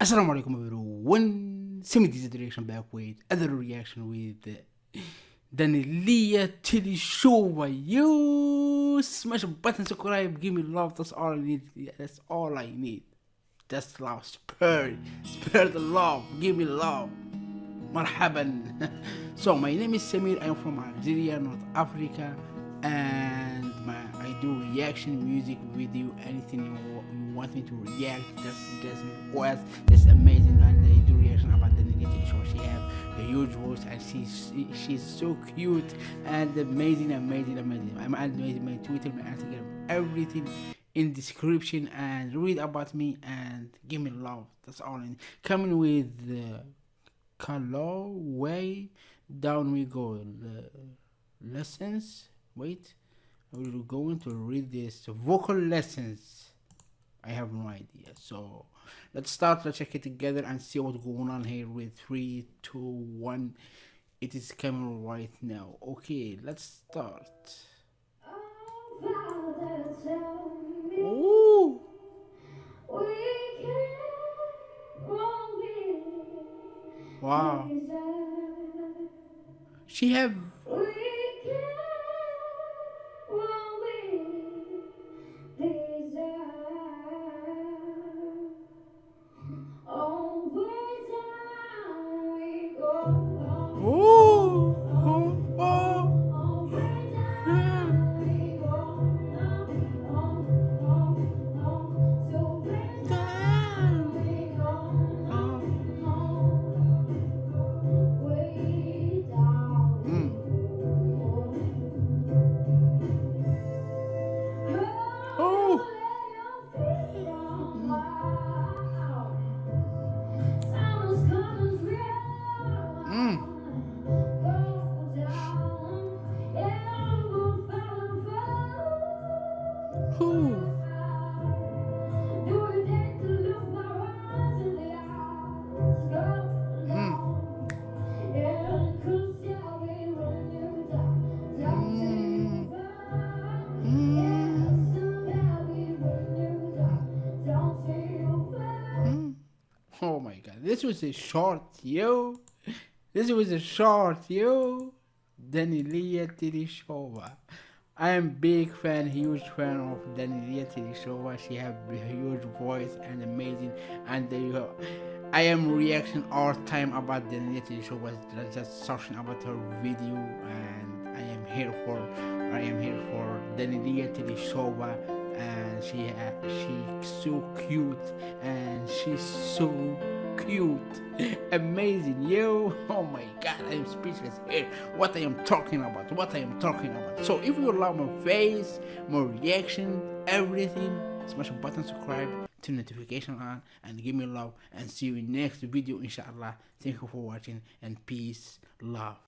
Assalamu alaikum everyone. Semi this reaction back with other reaction with Danilia Tilly Show. You smash a button, subscribe, give me love. That's all I need. That's all I need. Just love, spare, spare the love. Give me love. Marhaban. so my name is Samir. I'm from Algeria, North Africa, and I do reaction music video. Anything you, you want me to react, just just request. It's amazing, and I do reaction about the Nitty show. She have a huge voice, and she's she, she's so cute and amazing, amazing, amazing. I'm amazing. My Twitter, my Instagram, everything in description and read about me and give me love. That's all. And coming with the color way down we go. The lessons. Wait, we're going to read this vocal lessons. I have no idea. So let's start. Let's check it together and see what's going on here with three, two, one. It is coming right now. Okay, let's start. Ooh. Wow. She have Mm. Mm. Mm. Oh my god, this was a short, yo. This was a short, yo. Daneliya Tuleshova. I am big fan, huge fan of Daneliya Tuleshova. She have huge voice and amazing. And there. I am reaction all time about Daneliya Tuleshova. Just searching about her video, and I am here for. I am here for Daneliya Tuleshova and she uh, she's so cute and she's so cute amazing yo oh my god i'm speechless here. What i am talking about what i am talking about. So if you love my face my reaction everything smash a button subscribe to notification on and give me love and see you in next video inshallah. Thank you for watching and peace love